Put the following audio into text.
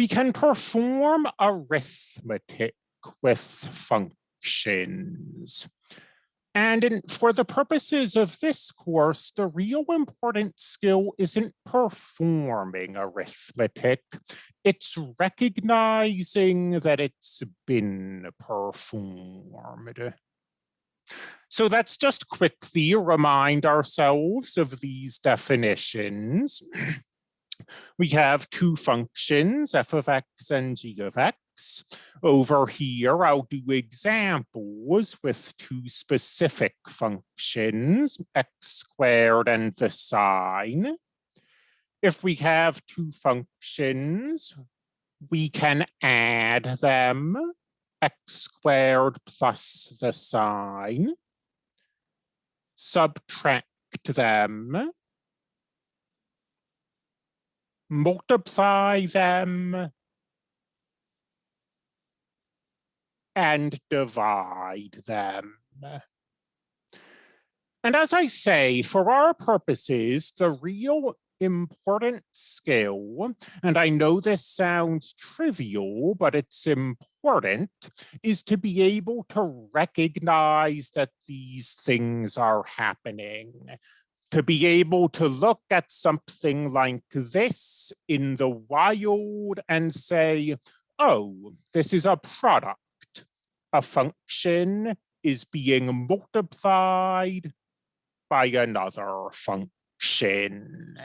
we can perform arithmetic with functions. And in, for the purposes of this course, the real important skill isn't performing arithmetic, it's recognizing that it's been performed. So let's just quickly remind ourselves of these definitions. we have two functions, f of x and g of x. Over here, I'll do examples with two specific functions, x squared and the sine. If we have two functions, we can add them, x squared plus the sine, subtract them, multiply them, and divide them. And as I say, for our purposes, the real important skill, and I know this sounds trivial, but it's important, is to be able to recognize that these things are happening. To be able to look at something like this in the wild and say, oh, this is a product. A function is being multiplied by another function.